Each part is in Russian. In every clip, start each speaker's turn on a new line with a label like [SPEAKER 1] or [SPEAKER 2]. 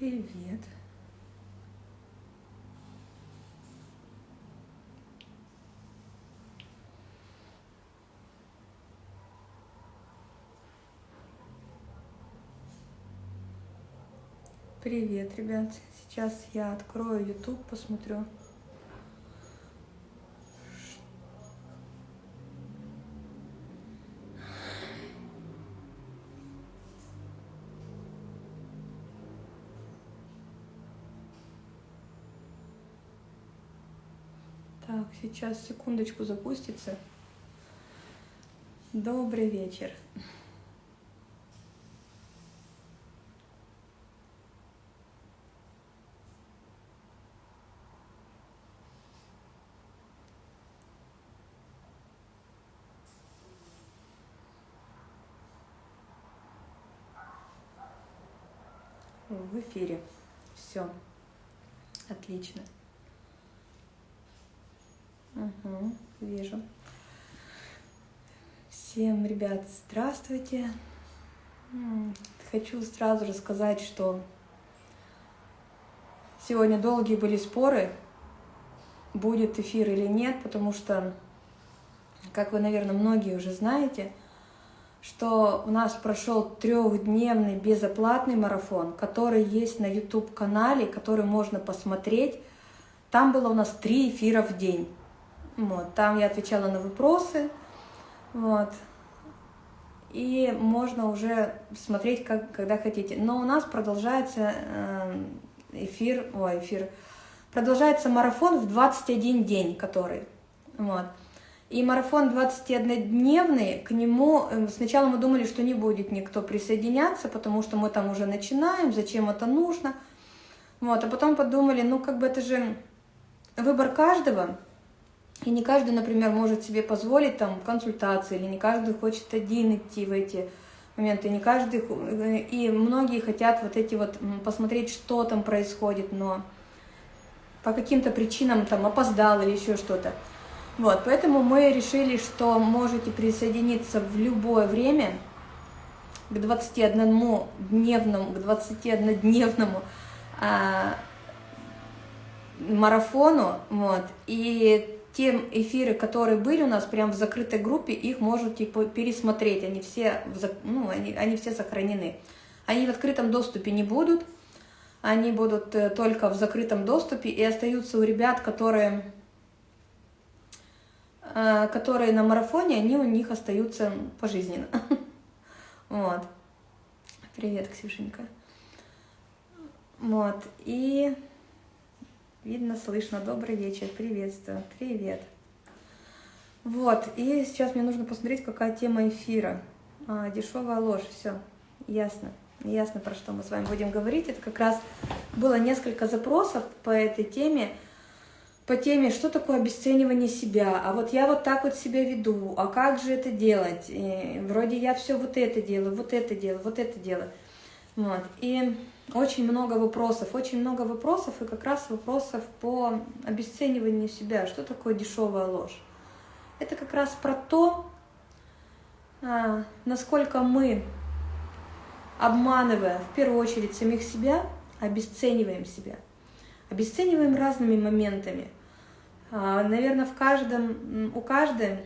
[SPEAKER 1] Привет. Привет, ребят. Сейчас я открою YouTube, посмотрю. Так, сейчас секундочку запустится. Добрый вечер. В эфире. Все. Отлично. Угу, вижу. Всем, ребят, здравствуйте. Хочу сразу же сказать, что сегодня долгие были споры, будет эфир или нет, потому что, как вы, наверное, многие уже знаете, что у нас прошел трехдневный безоплатный марафон, который есть на YouTube-канале, который можно посмотреть. Там было у нас три эфира в день. Вот, там я отвечала на вопросы, вот, и можно уже смотреть, как, когда хотите. Но у нас продолжается э, эфир, ой, эфир, продолжается марафон в 21 день, который, вот. И марафон 21-дневный, к нему э, сначала мы думали, что не будет никто присоединяться, потому что мы там уже начинаем, зачем это нужно. Вот, а потом подумали, ну как бы это же выбор каждого, и не каждый, например, может себе позволить там консультации, или не каждый хочет один идти в эти моменты, не каждый, и многие хотят вот эти вот посмотреть, что там происходит, но по каким-то причинам там опоздал или еще что-то. Вот, поэтому мы решили, что можете присоединиться в любое время к 21-дневному, к 21-дневному а, марафону, вот, и те эфиры, которые были у нас прямо в закрытой группе, их можете пересмотреть, они все, ну, они, они все сохранены. Они в открытом доступе не будут, они будут э, только в закрытом доступе и остаются у ребят, которые, э, которые на марафоне, они у них остаются пожизненно. Вот. Привет, Ксюшенька. Вот, и Видно, слышно. Добрый вечер. Приветствую. Привет. Вот. И сейчас мне нужно посмотреть, какая тема эфира. А, дешевая ложь. Все. Ясно. Ясно, про что мы с вами будем говорить. Это как раз было несколько запросов по этой теме. По теме, что такое обесценивание себя. А вот я вот так вот себя веду. А как же это делать? И вроде я все вот это делаю, вот это делаю, вот это делаю. Вот. И очень много вопросов, очень много вопросов, и как раз вопросов по обесцениванию себя. Что такое дешевая ложь? Это как раз про то, а, насколько мы, обманывая в первую очередь самих себя, обесцениваем себя. Обесцениваем разными моментами. А, Наверное, в каждом, у каждой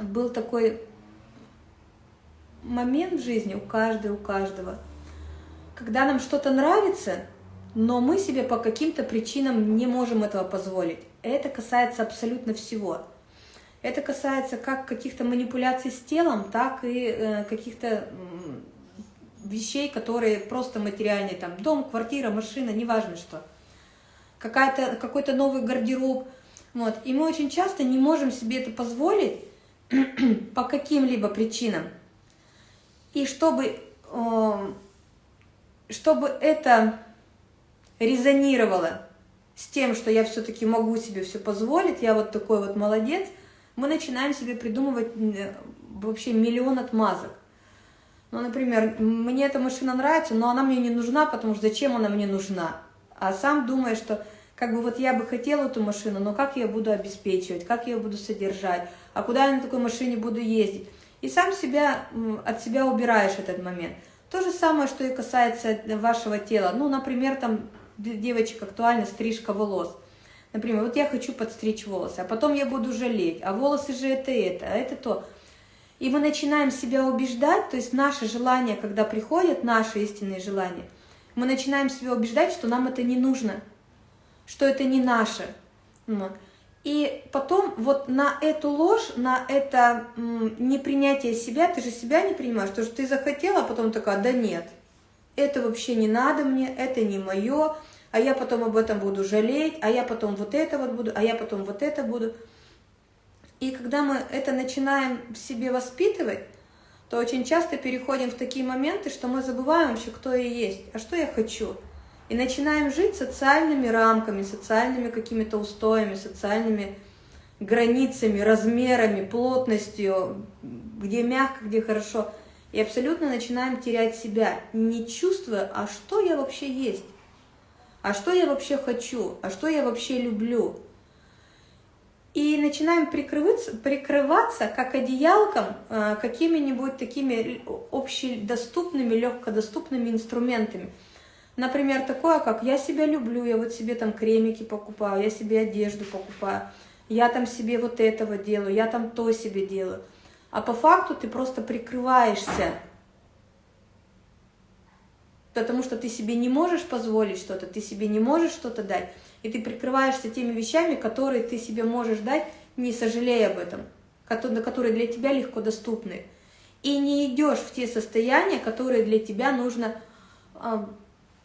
[SPEAKER 1] был такой момент в жизни, у каждой, у каждого – когда нам что-то нравится, но мы себе по каким-то причинам не можем этого позволить. Это касается абсолютно всего. Это касается как каких-то манипуляций с телом, так и э, каких-то вещей, которые просто материальные, там дом, квартира, машина, неважно что. Какой-то новый гардероб. Вот. И мы очень часто не можем себе это позволить по каким-либо причинам. И чтобы э, чтобы это резонировало с тем, что я все-таки могу себе все позволить, я вот такой вот молодец, мы начинаем себе придумывать вообще миллион отмазок. Ну, например, мне эта машина нравится, но она мне не нужна, потому что зачем она мне нужна? А сам думаешь, что как бы вот я бы хотела эту машину, но как я буду обеспечивать, как я буду содержать, а куда я на такой машине буду ездить? И сам себя, от себя убираешь этот момент. То же самое, что и касается вашего тела. Ну, например, там для девочек актуальна стрижка волос. Например, вот я хочу подстричь волосы, а потом я буду жалеть, а волосы же это это, а это то. И мы начинаем себя убеждать, то есть наши желания, когда приходят, наши истинные желания, мы начинаем себя убеждать, что нам это не нужно, что это не наше. И потом вот на эту ложь, на это непринятие себя, ты же себя не принимаешь, то, что ты захотела, а потом такая, да нет, это вообще не надо мне, это не мое, а я потом об этом буду жалеть, а я потом вот это вот буду, а я потом вот это буду. И когда мы это начинаем в себе воспитывать, то очень часто переходим в такие моменты, что мы забываем вообще, кто я есть, а что я хочу – и начинаем жить социальными рамками, социальными какими-то устоями, социальными границами, размерами, плотностью, где мягко, где хорошо. И абсолютно начинаем терять себя, не чувствуя, а что я вообще есть, а что я вообще хочу, а что я вообще люблю. И начинаем прикрываться, прикрываться как одеялком э, какими-нибудь такими общедоступными, легкодоступными инструментами – Например, такое, как я себя люблю, я вот себе там кремики покупаю, я себе одежду покупаю, я там себе вот этого делаю, я там то себе делаю. А по факту ты просто прикрываешься, потому что ты себе не можешь позволить что-то, ты себе не можешь что-то дать, и ты прикрываешься теми вещами, которые ты себе можешь дать, не сожалея об этом, которые для тебя легко доступны. И не идешь в те состояния, которые для тебя нужно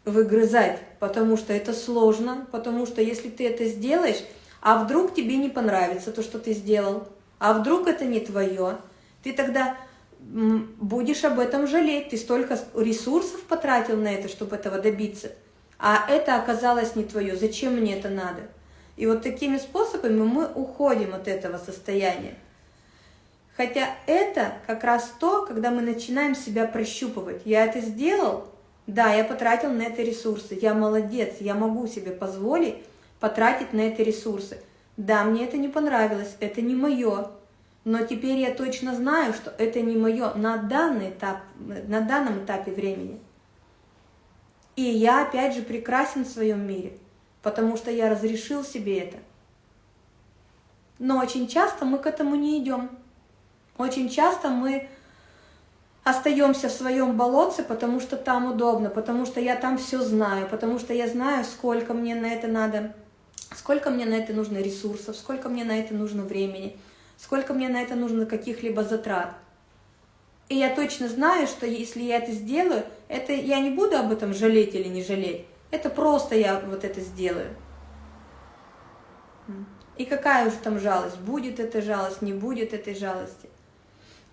[SPEAKER 1] выгрызать, потому что это сложно, потому что если ты это сделаешь, а вдруг тебе не понравится то, что ты сделал, а вдруг это не твое, ты тогда будешь об этом жалеть, ты столько ресурсов потратил на это, чтобы этого добиться, а это оказалось не твое, зачем мне это надо? И вот такими способами мы уходим от этого состояния. Хотя это как раз то, когда мы начинаем себя прощупывать. Я это сделал, да, я потратил на это ресурсы, я молодец, я могу себе позволить потратить на это ресурсы. Да, мне это не понравилось, это не мое, но теперь я точно знаю, что это не мое на данный этап, на данном этапе времени. И я опять же прекрасен в своем мире, потому что я разрешил себе это. Но очень часто мы к этому не идем. Очень часто мы остаемся в своем болотце, потому что там удобно, потому что я там все знаю, потому что я знаю, сколько мне на это надо, сколько мне на это нужно ресурсов, сколько мне на это нужно времени, сколько мне на это нужно каких-либо затрат. И я точно знаю, что если я это сделаю, это я не буду об этом жалеть или не жалеть. Это просто я вот это сделаю. И какая уж там жалость, будет эта жалость, не будет этой жалости.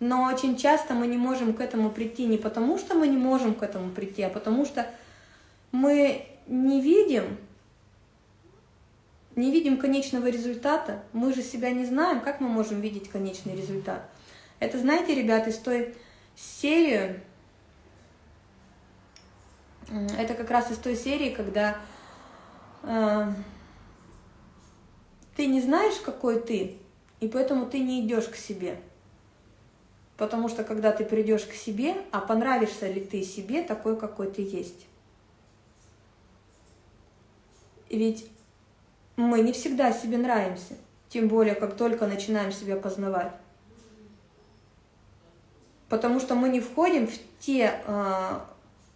[SPEAKER 1] Но очень часто мы не можем к этому прийти не потому, что мы не можем к этому прийти, а потому что мы не видим, не видим конечного результата. Мы же себя не знаем, как мы можем видеть конечный результат. Это, знаете, ребята, из той серии, это как раз из той серии, когда э, ты не знаешь, какой ты, и поэтому ты не идешь к себе. Потому что когда ты придешь к себе, а понравишься ли ты себе такой, какой ты есть. Ведь мы не всегда себе нравимся, тем более, как только начинаем себя познавать. Потому что мы не входим в те э,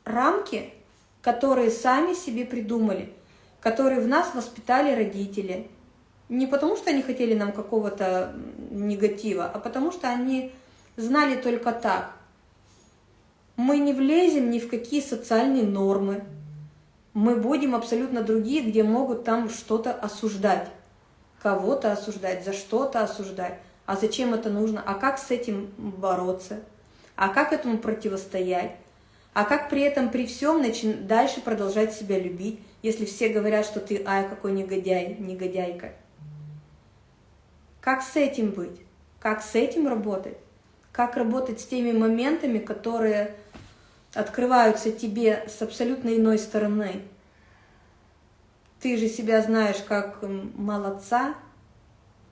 [SPEAKER 1] рамки, которые сами себе придумали, которые в нас воспитали родители. Не потому, что они хотели нам какого-то негатива, а потому что они знали только так. Мы не влезем ни в какие социальные нормы. Мы будем абсолютно другие, где могут там что-то осуждать. Кого-то осуждать, за что-то осуждать. А зачем это нужно? А как с этим бороться? А как этому противостоять? А как при этом, при всем, начи... дальше продолжать себя любить, если все говорят, что ты, ай, какой негодяй, негодяйка? Как с этим быть? Как с этим работать? Как работать с теми моментами, которые открываются тебе с абсолютно иной стороны. Ты же себя знаешь как молодца,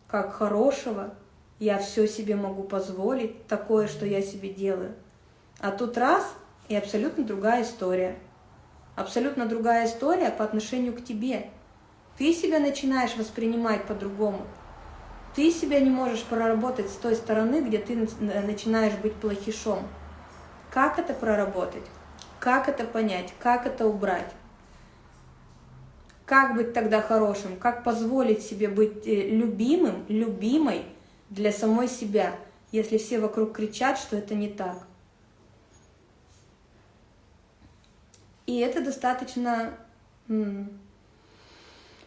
[SPEAKER 1] как хорошего, я все себе могу позволить, такое, что я себе делаю. А тут раз, и абсолютно другая история. Абсолютно другая история по отношению к тебе. Ты себя начинаешь воспринимать по-другому. Ты себя не можешь проработать с той стороны, где ты начинаешь быть плохишом. Как это проработать? Как это понять? Как это убрать? Как быть тогда хорошим? Как позволить себе быть э, любимым, любимой для самой себя, если все вокруг кричат, что это не так? И это достаточно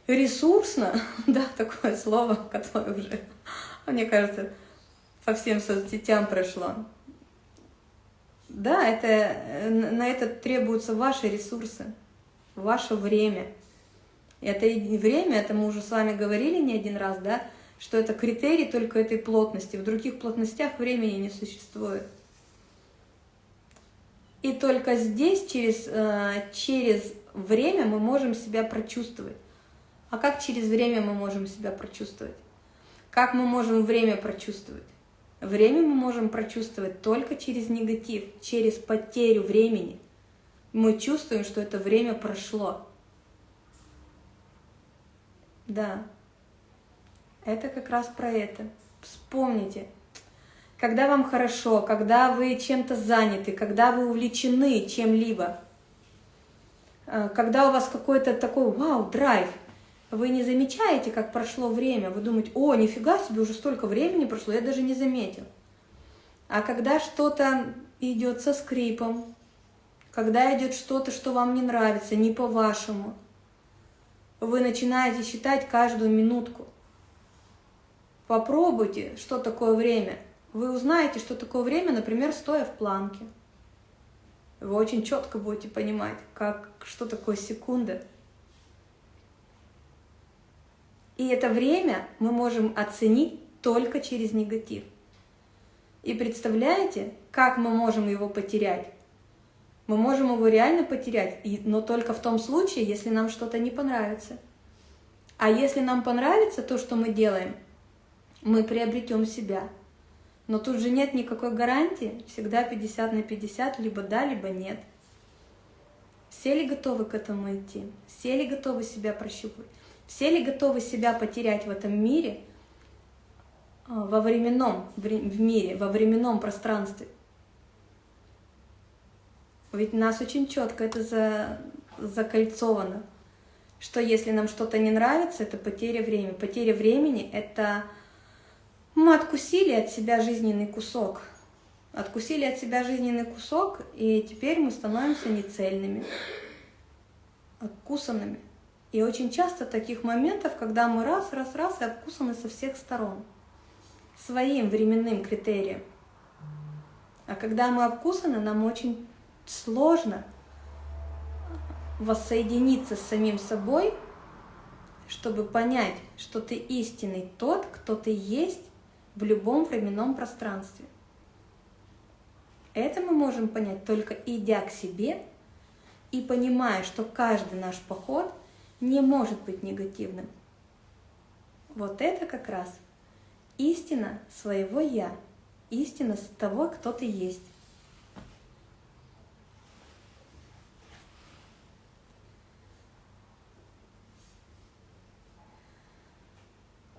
[SPEAKER 1] ресурсно, да, такое слово, которое уже, мне кажется, по всем соцсетям прошло. Да, это, э, на это требуются ваши ресурсы, ваше время. Это и время, это мы уже с вами говорили не один раз, да, что это критерий только этой плотности. В других плотностях времени не существует. И только здесь, через, э, через время, мы можем себя прочувствовать. А как через время мы можем себя прочувствовать? Как мы можем время прочувствовать? Время мы можем прочувствовать только через негатив, через потерю времени. Мы чувствуем, что это время прошло. Да, это как раз про это. Вспомните, когда вам хорошо, когда вы чем-то заняты, когда вы увлечены чем-либо, э, когда у вас какой-то такой вау, драйв, вы не замечаете, как прошло время, вы думаете, о, нифига себе, уже столько времени прошло, я даже не заметил. А когда что-то идет со скрипом, когда идет что-то, что вам не нравится, не по-вашему, вы начинаете считать каждую минутку. Попробуйте, что такое время. Вы узнаете, что такое время, например, стоя в планке. Вы очень четко будете понимать, как, что такое секунда. И это время мы можем оценить только через негатив. И представляете, как мы можем его потерять? Мы можем его реально потерять, но только в том случае, если нам что-то не понравится. А если нам понравится то, что мы делаем, мы приобретем себя. Но тут же нет никакой гарантии, всегда 50 на 50, либо да, либо нет. Все ли готовы к этому идти? Все ли готовы себя прощупать? Все ли готовы себя потерять в этом мире, а, во временном в мире, во временном пространстве? Ведь нас очень четко это за, закольцовано, что если нам что-то не нравится, это потеря времени. Потеря времени — это мы откусили от себя жизненный кусок. Откусили от себя жизненный кусок, и теперь мы становимся нецельными, откусанными. И очень часто таких моментов, когда мы раз, раз, раз и обкусаны со всех сторон, своим временным критерием. А когда мы обкусаны, нам очень сложно воссоединиться с самим собой, чтобы понять, что ты истинный тот, кто ты есть в любом временном пространстве. Это мы можем понять только идя к себе и понимая, что каждый наш поход – не может быть негативным. Вот это как раз истина своего «я», истина того, кто ты есть.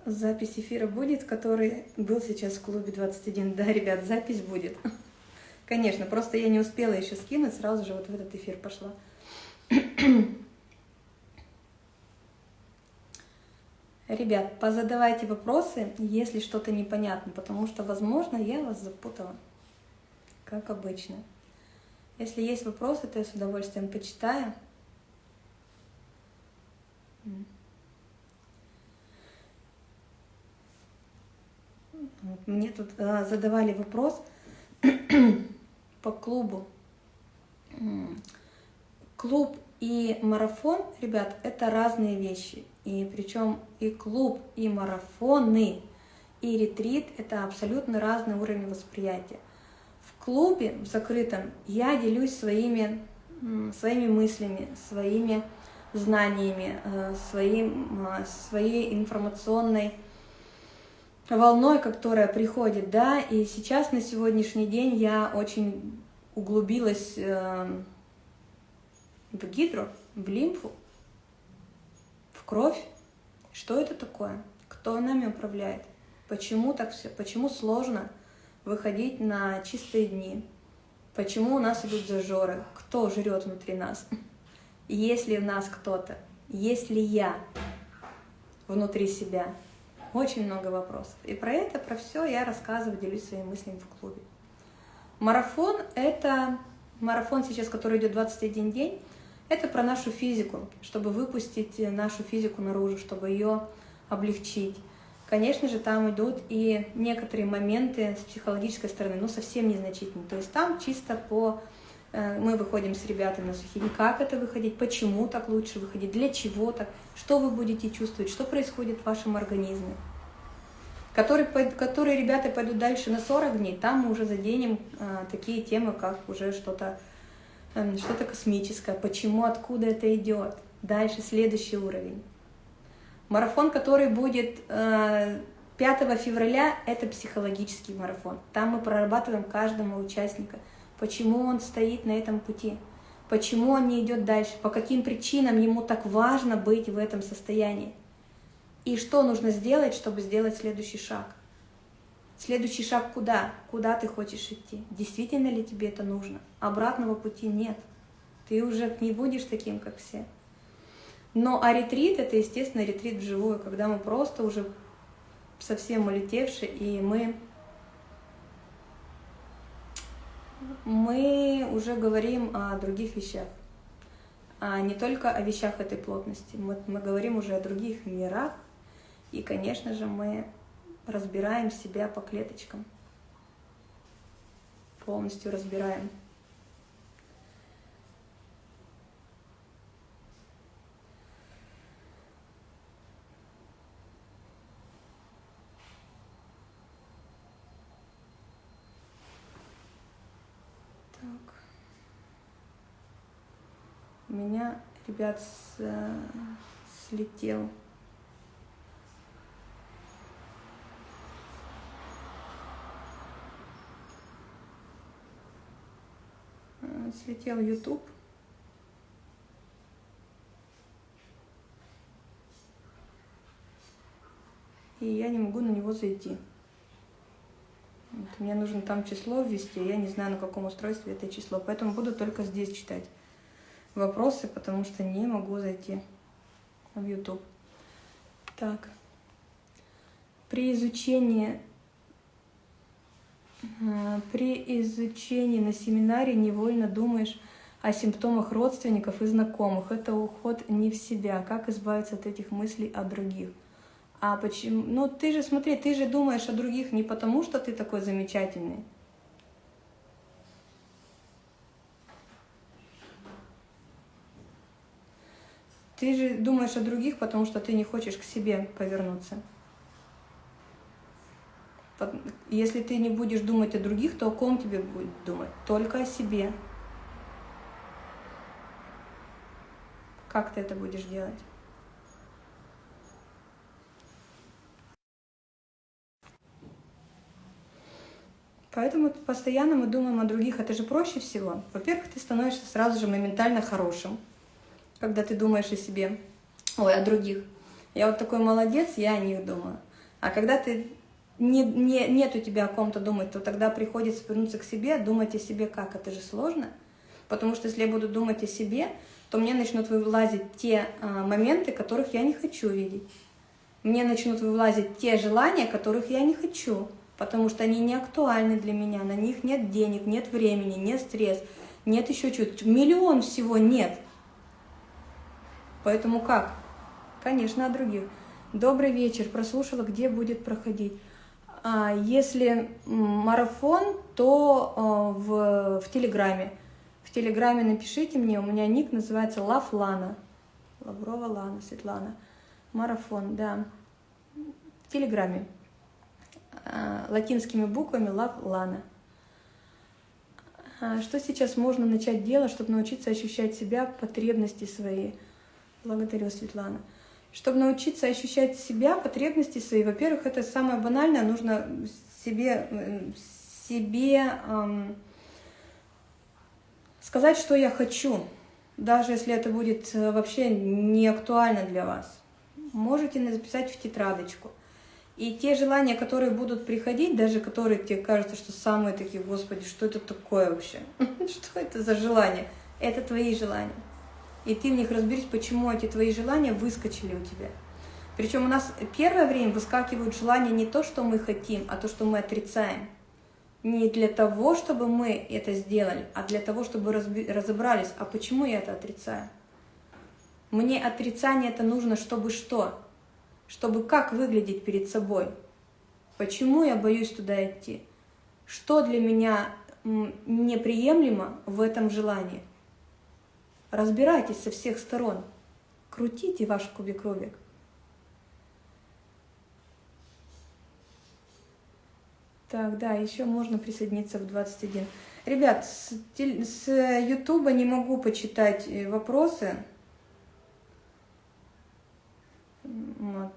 [SPEAKER 1] Запись эфира будет, который был сейчас в клубе 21. Да, ребят, запись будет. Конечно, просто я не успела еще скинуть, сразу же вот в этот эфир пошла. Ребят, позадавайте вопросы, если что-то непонятно, потому что, возможно, я вас запутала, как обычно. Если есть вопросы, то я с удовольствием почитаю. Мне тут а, задавали вопрос по клубу. Клуб и марафон, ребят, это разные вещи. И причем и клуб, и марафоны, и ретрит – это абсолютно разный уровень восприятия. В клубе, в закрытом, я делюсь своими, своими мыслями, своими знаниями, э, своим, э, своей информационной волной, которая приходит, да, и сейчас на сегодняшний день я очень углубилась э, в гидро, в лимфу, кровь. Что это такое? Кто нами управляет? Почему так все? Почему сложно выходить на чистые дни? Почему у нас идут зажоры? Кто жрет внутри нас? Есть ли в нас кто-то? Есть ли я внутри себя? Очень много вопросов. И про это, про все я рассказываю, делюсь своими мыслями в клубе. Марафон – это марафон сейчас, который идет 21 день. Это про нашу физику, чтобы выпустить нашу физику наружу, чтобы ее облегчить. Конечно же, там идут и некоторые моменты с психологической стороны, но совсем незначительные. То есть там чисто по... Э, мы выходим с ребятами на сухие. Как это выходить, почему так лучше выходить, для чего так, что вы будете чувствовать, что происходит в вашем организме. Которые, которые ребята пойдут дальше на 40 дней, там мы уже заденем а, такие темы, как уже что-то э, что-то космическое, почему, откуда это идет. Дальше следующий уровень. Марафон, который будет 5 э, февраля, это психологический марафон. Там мы прорабатываем каждого участника, почему он стоит на этом пути, почему он не идет дальше, по каким причинам ему так важно быть в этом состоянии. И что нужно сделать, чтобы сделать следующий шаг. Следующий шаг куда? Куда ты хочешь идти? Действительно ли тебе это нужно? Обратного пути нет. Ты уже не будешь таким, как все. Но а ретрит – это, естественно, ретрит вживую, когда мы просто уже совсем улетевшие, и мы, мы уже говорим о других вещах, а не только о вещах этой плотности. Мы, мы говорим уже о других мирах, и, конечно же, мы разбираем себя по клеточкам, полностью разбираем. У меня, ребят, с, э, слетел э, слетел YouTube. И я не могу на него зайти. Вот, мне нужно там число ввести, я не знаю, на каком устройстве это число, поэтому буду только здесь читать вопросы, потому что не могу зайти в YouTube. Так. При изучении при изучении на семинаре невольно думаешь о симптомах родственников и знакомых. Это уход не в себя. Как избавиться от этих мыслей о других? А почему? Ну, ты же, смотри, ты же думаешь о других не потому, что ты такой замечательный, Ты же думаешь о других, потому что ты не хочешь к себе повернуться. Если ты не будешь думать о других, то о ком тебе будет думать? Только о себе. Как ты это будешь делать? Поэтому постоянно мы думаем о других. Это же проще всего. Во-первых, ты становишься сразу же моментально хорошим когда ты думаешь о себе, ой, о других. Я вот такой молодец, я о них думаю. А когда ты не, не, нет у тебя о ком-то думать, то тогда приходится вернуться к себе, думать о себе как? Это же сложно. Потому что если я буду думать о себе, то мне начнут вылазить те а, моменты, которых я не хочу видеть. Мне начнут вылазить те желания, которых я не хочу, потому что они не актуальны для меня, на них нет денег, нет времени, нет стресс, нет еще чего-то. Миллион всего нет. Поэтому как? Конечно, о других. Добрый вечер, прослушала, где будет проходить. А если марафон, то а, в, в Телеграме. В Телеграме напишите мне, у меня ник называется Лав Лана. Лаврова Лана, Светлана. Марафон, да. В Телеграме. А, латинскими буквами Лав Лана. А, что сейчас можно начать делать, чтобы научиться ощущать себя, потребности свои? Благодарю, Светлана. Чтобы научиться ощущать себя, потребности свои, во-первых, это самое банальное, нужно себе, себе эм, сказать, что я хочу, даже если это будет э, вообще не актуально для вас. Можете записать в тетрадочку. И те желания, которые будут приходить, даже которые тебе кажутся, что самые такие, господи, что это такое вообще? Что это за желание? Это твои желания. И ты в них разберись, почему эти твои желания выскочили у тебя. Причем у нас первое время выскакивают желания не то, что мы хотим, а то, что мы отрицаем. Не для того, чтобы мы это сделали, а для того, чтобы разобрались, а почему я это отрицаю. Мне отрицание это нужно, чтобы что? Чтобы как выглядеть перед собой? Почему я боюсь туда идти? Что для меня неприемлемо в этом желании? Разбирайтесь со всех сторон. Крутите ваш кубик-рубик. Так, да, еще можно присоединиться в 21. Ребят, с, с Ютуба не могу почитать э, вопросы. Вот.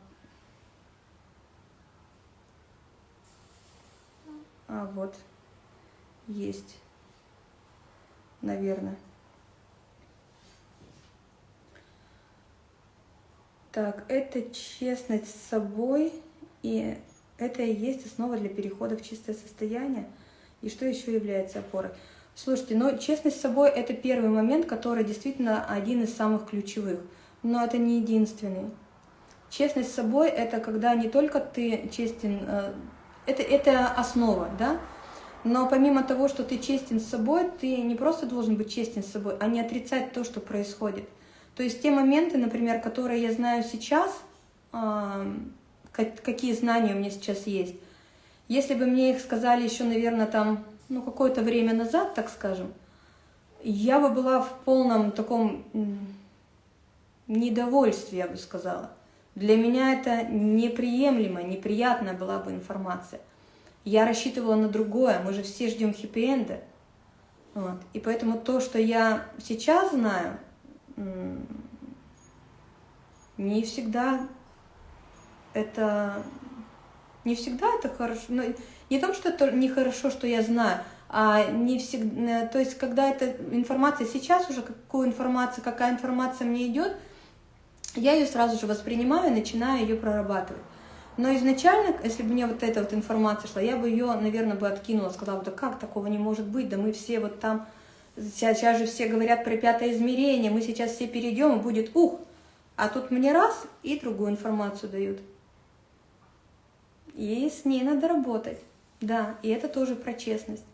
[SPEAKER 1] А вот, есть, наверное. Так, это честность с собой и это и есть основа для перехода в чистое состояние. И что еще является опорой? Слушайте, ну честность с собой – это первый момент, который действительно один из самых ключевых. Но это не единственный. Честность с собой – это когда не только ты честен, э, это, это основа, да? Но помимо того, что ты честен с собой, ты не просто должен быть честен с собой, а не отрицать то, что происходит. То есть те моменты, например, которые я знаю сейчас, какие знания у меня сейчас есть. Если бы мне их сказали еще, наверное, там, ну, какое-то время назад, так скажем, я бы была в полном таком недовольстве, я бы сказала. Для меня это неприемлемо, неприятная была бы информация. Я рассчитывала на другое, мы же все ждем хэппи-энда. Вот. И поэтому то, что я сейчас знаю, не всегда это не всегда это хорошо. Но не то, что это нехорошо, что я знаю, а не всегда. То есть, когда эта информация сейчас уже, какую информацию, какая информация мне идет, я ее сразу же воспринимаю и начинаю ее прорабатывать. Но изначально, если бы мне вот эта вот информация шла, я бы ее, наверное, бы откинула, сказала, да как такого не может быть, да мы все вот там, сейчас, же все говорят про пятое измерение, мы сейчас все перейдем, будет ух, а тут мне раз и другую информацию дают. И с ней надо работать. Да, и это тоже про честность.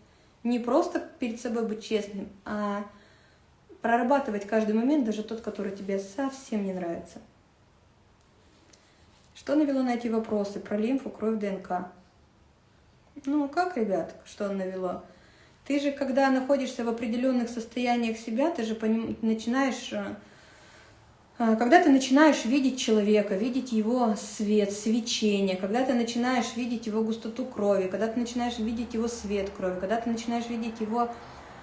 [SPEAKER 1] Не просто перед собой быть честным, а прорабатывать каждый момент, даже тот, который тебе совсем не нравится. Что навело на эти вопросы про лимфу, кровь, ДНК? Ну, как, ребят, что навело? Ты же, когда находишься в определенных состояниях себя, ты же поним... начинаешь э, а, когда ты начинаешь видеть человека, видеть его свет, свечение, когда ты начинаешь видеть его густоту крови, когда ты начинаешь видеть его свет крови, когда ты начинаешь видеть его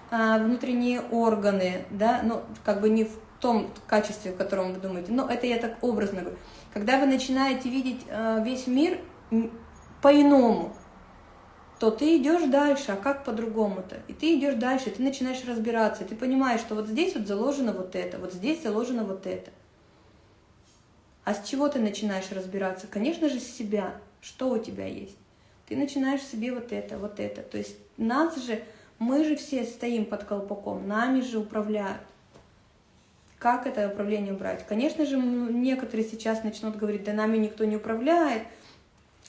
[SPEAKER 1] а, внутренние органы, да, ну, как бы не в том качестве, в котором вы думаете, но это я так образно говорю. Когда вы начинаете видеть а, весь мир по-иному, то ты идешь дальше, а как по-другому-то? И ты идешь дальше, ты начинаешь разбираться, ты понимаешь, что вот здесь вот заложено вот это, вот здесь заложено вот это. А с чего ты начинаешь разбираться? Конечно же, с себя. Что у тебя есть? Ты начинаешь себе вот это, вот это. То есть нас же, мы же все стоим под колпаком, нами же управляют. Как это управление убрать? Конечно же, некоторые сейчас начнут говорить, да нами никто не управляет,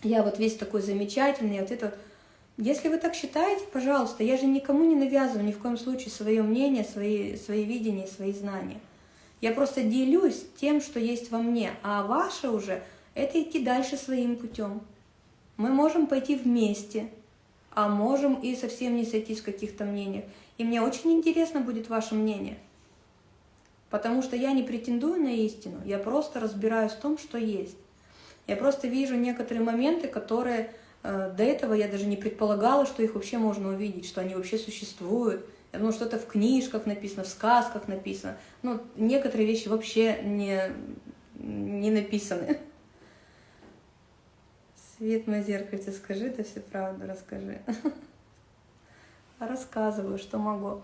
[SPEAKER 1] я вот весь такой замечательный, вот это вот. Если вы так считаете, пожалуйста, я же никому не навязываю ни в коем случае свое мнение, свои, свои видения, свои знания. Я просто делюсь тем, что есть во мне, а ваше уже – это идти дальше своим путем. Мы можем пойти вместе, а можем и совсем не сойтись в каких-то мнениях. И мне очень интересно будет ваше мнение, потому что я не претендую на истину, я просто разбираюсь в том, что есть. Я просто вижу некоторые моменты, которые до этого я даже не предполагала, что их вообще можно увидеть, что они вообще существуют – ну, что-то в книжках написано, в сказках написано. Ну, некоторые вещи вообще не, не написаны. Свет мой зеркальце, скажи ты всю правду, расскажи. Рассказываю, что могу.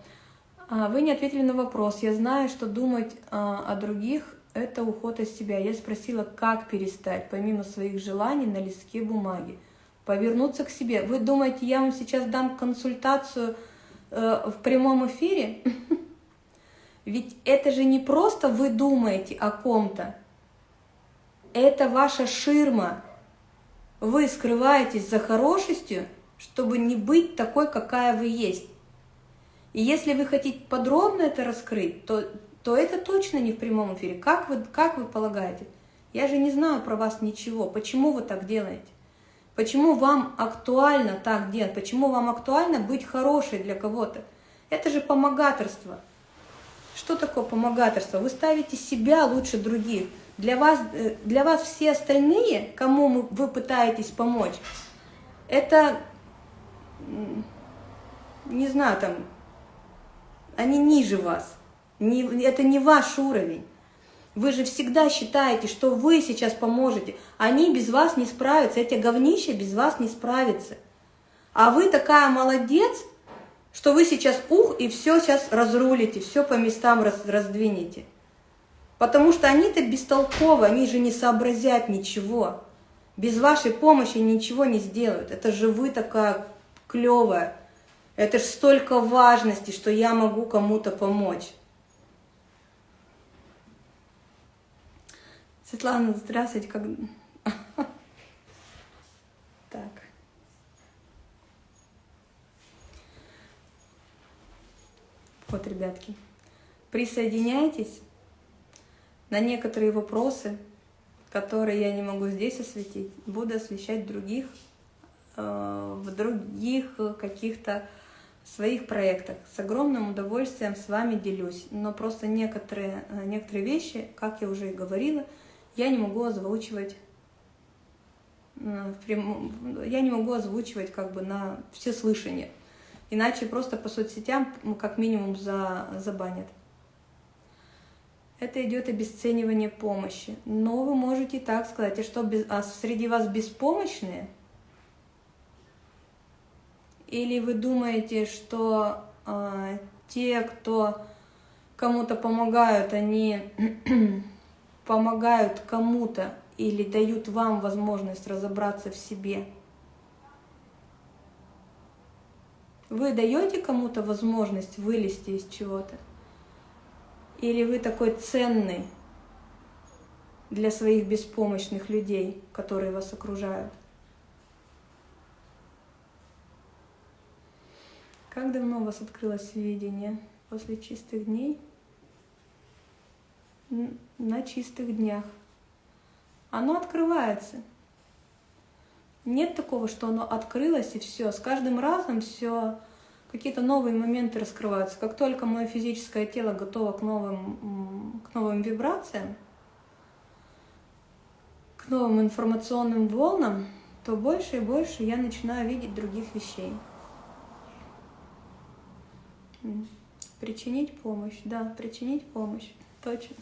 [SPEAKER 1] А, вы не ответили на вопрос. Я знаю, что думать а, о других – это уход из себя. Я спросила, как перестать, помимо своих желаний, на листке бумаги. Повернуться к себе. Вы думаете, я вам сейчас дам консультацию э, в прямом эфире? Ведь это же не просто вы думаете о ком-то. Это ваша ширма. Вы скрываетесь за хорошестью, чтобы не быть такой, какая вы есть. И если вы хотите подробно это раскрыть, то, то это точно не в прямом эфире. Как вы, как вы полагаете? Я же не знаю про вас ничего. Почему вы так делаете? Почему вам актуально так делать? Почему вам актуально быть хорошей для кого-то? Это же помогаторство. Что такое помогаторство? Вы ставите себя лучше других. Для вас, э, для вас все остальные, кому вы пытаетесь помочь, это, не знаю, там, они ниже вас. Не, это не ваш уровень. Вы же всегда считаете, что вы сейчас поможете. Они без вас не справятся, эти говнища без вас не справятся. А вы такая молодец, что вы сейчас ух, и все сейчас разрулите, все по местам раз, раздвинете. Потому что они-то бестолковы, они же не сообразят ничего. Без вашей помощи ничего не сделают. Это же вы такая клевая, это ж столько важности, что я могу кому-то помочь. Светлана, здравствуйте. Как... Так. Вот, ребятки, присоединяйтесь на некоторые вопросы, которые я не могу здесь осветить, буду освещать других, э, в других каких-то своих проектах. С огромным удовольствием с вами делюсь. Но просто некоторые, э, некоторые вещи, как я уже и говорила, я не могу озвучивать э, я не могу озвучивать как бы на все слышания. Иначе просто по соцсетям как минимум за, забанят. Это идет обесценивание помощи. Но вы можете так сказать, а что без, а среди вас беспомощные – или вы думаете, что э, те, кто кому-то помогают, они помогают кому-то или дают вам возможность разобраться в себе? Вы даете кому-то возможность вылезти из чего-то? Или вы такой ценный для своих беспомощных людей, которые вас окружают? Как давно у вас открылось видение? После чистых дней? На чистых днях. Оно открывается. Нет такого, что оно открылось и все. С каждым разом все какие-то новые моменты раскрываются. Как только мое физическое тело готово к новым, к новым вибрациям, к новым информационным волнам, то больше и больше я начинаю видеть других вещей. Причинить помощь, да, причинить помощь, точно.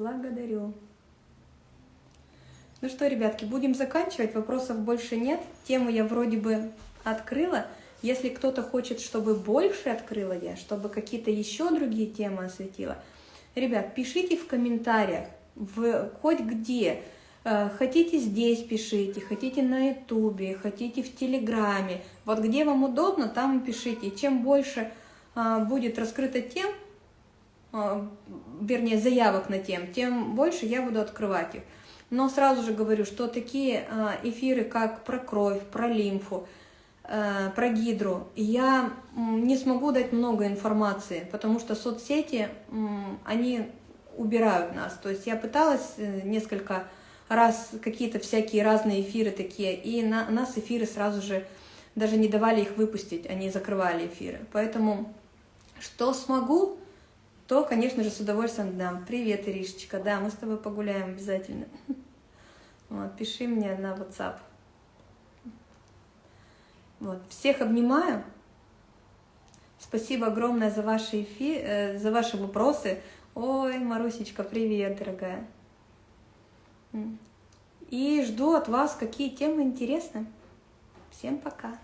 [SPEAKER 1] Благодарю. Ну что, ребятки, будем заканчивать. Вопросов больше нет. Тему я вроде бы открыла. Если кто-то хочет, чтобы больше открыла я, чтобы какие-то еще другие темы осветила – Ребят, пишите в комментариях, в, хоть где. Э, хотите здесь пишите, хотите на ютубе, хотите в телеграме. Вот где вам удобно, там пишите. Чем больше а, будет раскрыто тем, вернее заявок на тем, тем больше я буду открывать их. Но сразу же говорю, что такие а, эфиры, как про кровь, про лимфу, Э, про гидру, я не смогу дать много информации, потому что соцсети, они убирают нас. То есть я пыталась э, несколько раз какие-то всякие разные эфиры такие, и на нас эфиры сразу же даже не давали их выпустить, они закрывали эфиры. Поэтому что смогу, то, конечно же, с удовольствием дам. Привет, Иришечка, да, мы с тобой погуляем обязательно. Вот, пиши мне на WhatsApp. Вот. Всех обнимаю. Спасибо огромное за ваши, эфи... э, за ваши вопросы. Ой, Марусечка, привет, дорогая. И жду от вас, какие темы интересны. Всем пока.